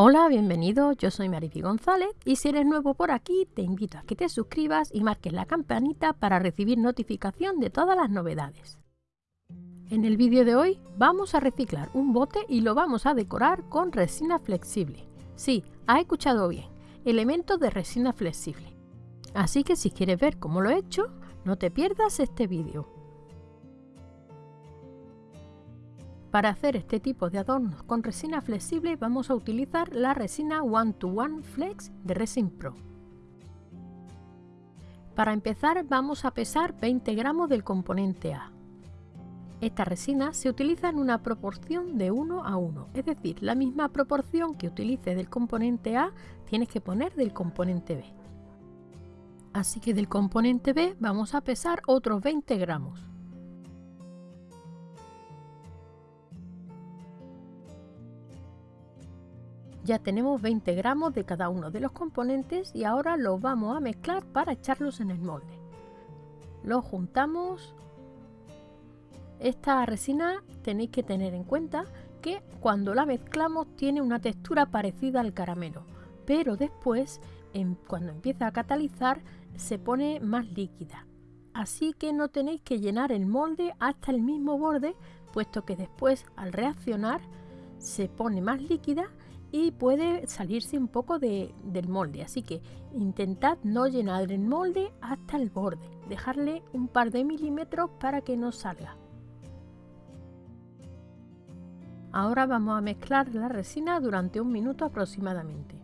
Hola, bienvenido, yo soy Mariby González y si eres nuevo por aquí te invito a que te suscribas y marques la campanita para recibir notificación de todas las novedades. En el vídeo de hoy vamos a reciclar un bote y lo vamos a decorar con resina flexible. Sí, has escuchado bien, elementos de resina flexible. Así que si quieres ver cómo lo he hecho, no te pierdas este vídeo. Para hacer este tipo de adornos con resina flexible vamos a utilizar la resina One to One Flex de Resin Pro. Para empezar vamos a pesar 20 gramos del componente A. Esta resina se utiliza en una proporción de 1 a 1, es decir, la misma proporción que utilices del componente A tienes que poner del componente B. Así que del componente B vamos a pesar otros 20 gramos. Ya tenemos 20 gramos de cada uno de los componentes y ahora los vamos a mezclar para echarlos en el molde. Los juntamos. Esta resina tenéis que tener en cuenta que cuando la mezclamos tiene una textura parecida al caramelo, pero después cuando empieza a catalizar se pone más líquida. Así que no tenéis que llenar el molde hasta el mismo borde, puesto que después al reaccionar se pone más líquida y puede salirse un poco del molde. Así que intentad no llenar el molde hasta el borde, dejarle un par de milímetros para que no salga. Ahora vamos a mezclar la resina durante un minuto aproximadamente.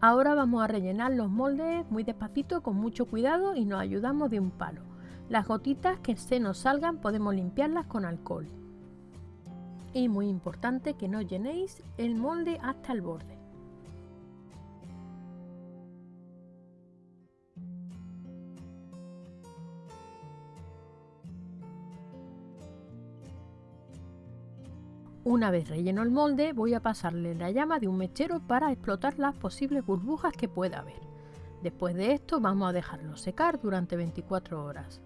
Ahora vamos a rellenar los moldes muy despacito, con mucho cuidado y nos ayudamos de un palo. Las gotitas que se nos salgan podemos limpiarlas con alcohol y muy importante que no llenéis el molde hasta el borde. Una vez relleno el molde voy a pasarle la llama de un mechero para explotar las posibles burbujas que pueda haber. Después de esto vamos a dejarlo secar durante 24 horas.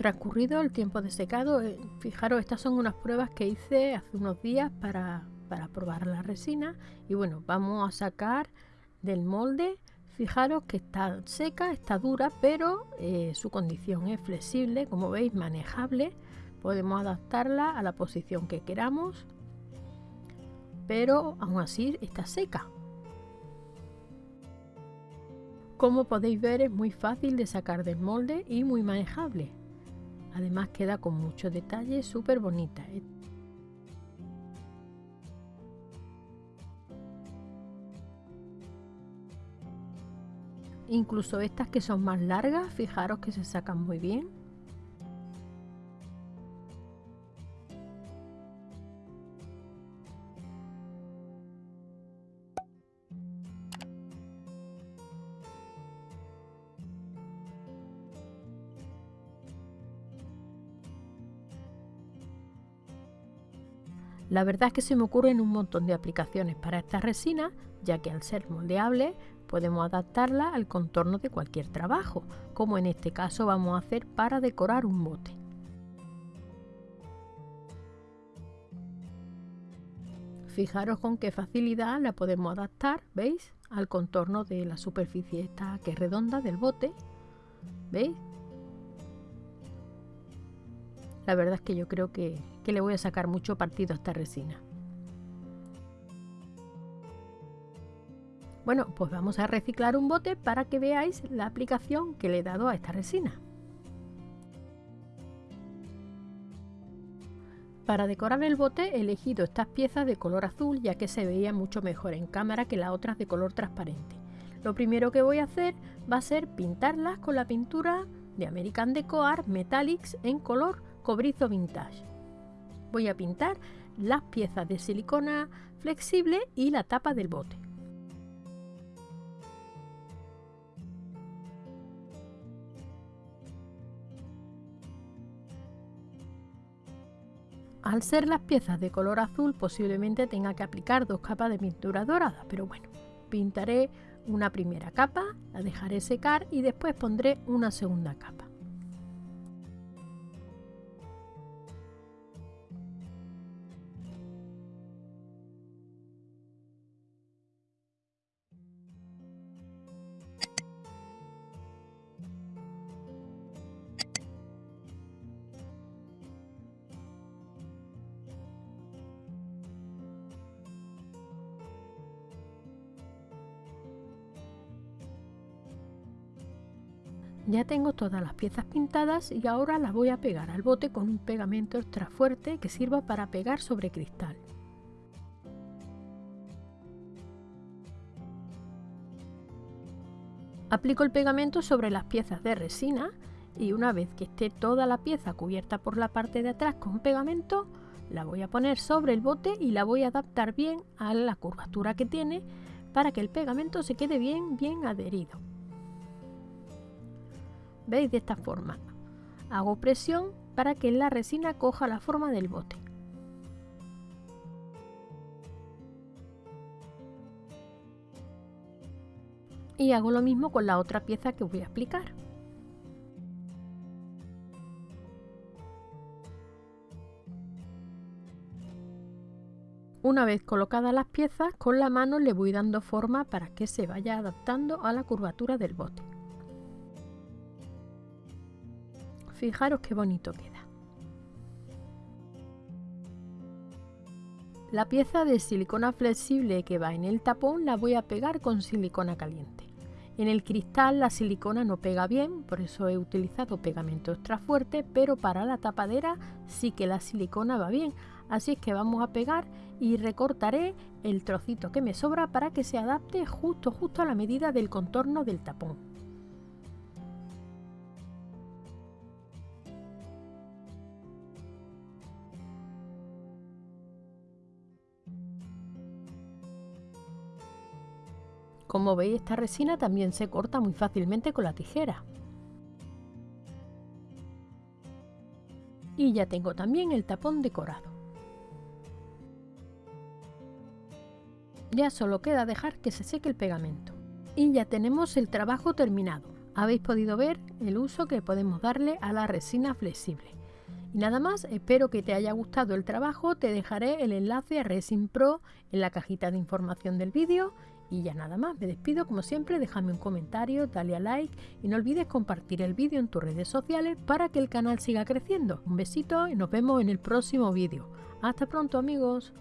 Transcurrido el tiempo de secado, eh, fijaros, estas son unas pruebas que hice hace unos días para, probar la resina y bueno, vamos a sacar del molde Fijaros que está seca, está dura, pero eh, su condición es flexible, como veis, manejable. Podemos adaptarla a la posición que queramos, pero aún así está seca. Como podéis ver, es muy fácil de sacar del molde y muy manejable. Además queda con muchos detalles, súper bonita. ¿eh? Incluso estas que son más largas, fijaros que se sacan muy bien. La verdad es que se me ocurren un montón de aplicaciones para esta resina, ya que al ser moldeable podemos adaptarla al contorno de cualquier trabajo, como en este caso vamos a hacer para decorar un bote. Fijaros con qué facilidad la podemos adaptar, ¿veis? Al contorno de la superficie esta que es redonda del bote, ¿veis? La verdad es que yo creo que, le voy a sacar mucho partido a esta resina. Bueno, pues vamos a reciclar un bote para que veáis la aplicación que le he dado a esta resina. Para decorar el bote he elegido estas piezas de color azul ya que se veía mucho mejor en cámara que las otras de color transparente. Lo primero que voy a hacer va a ser pintarlas con la pintura de American Deco Art Metallics en color cobrizo vintage. Voy a pintar las piezas de silicona flexible y la tapa del bote. Al ser las piezas de color azul posiblemente tenga que aplicar dos capas de pintura dorada, pero bueno, pintaré una primera capa, la dejaré secar y después pondré una segunda capa. Ya tengo todas las piezas pintadas y ahora las voy a pegar al bote con un pegamento extra fuerte que sirva para pegar sobre cristal. Aplico el pegamento sobre las piezas de resina y una vez que esté toda la pieza cubierta por la parte de atrás con pegamento, la voy a poner sobre el bote y la voy a adaptar bien a la curvatura que tiene para que el pegamento se quede bien, bien adherido. ¿Veis? De esta forma. Hago presión para que la resina coja la forma del bote. Y hago lo mismo con la otra pieza que voy a aplicar. Una vez colocadas las piezas, con la mano le voy dando forma para que se vaya adaptando a la curvatura del bote. Fijaros qué bonito queda. La pieza de silicona flexible que va en el tapón la voy a pegar con silicona caliente. En el cristal la silicona no pega bien, por eso he utilizado pegamento extra fuerte, pero para la tapadera sí que la silicona va bien, Así es que vamos a pegar y recortaré el trocito que me sobra para que se adapte justo justo a la medida del contorno del tapón. Como veis esta resina también se corta muy fácilmente con la tijera. Y ya tengo también el tapón decorado. Ya solo queda dejar que se seque el pegamento. Y ya tenemos el trabajo terminado. Habéis podido ver el uso que podemos darle a la resina flexible. Y nada más, espero que te haya gustado el trabajo, te dejaré el enlace a Resin Pro en la cajita de información del vídeo y ya nada más, me despido como siempre, déjame un comentario, dale a like y no olvides compartir el vídeo en tus redes sociales para que el canal siga creciendo. Un besito y nos vemos en el próximo vídeo. Hasta pronto amigos.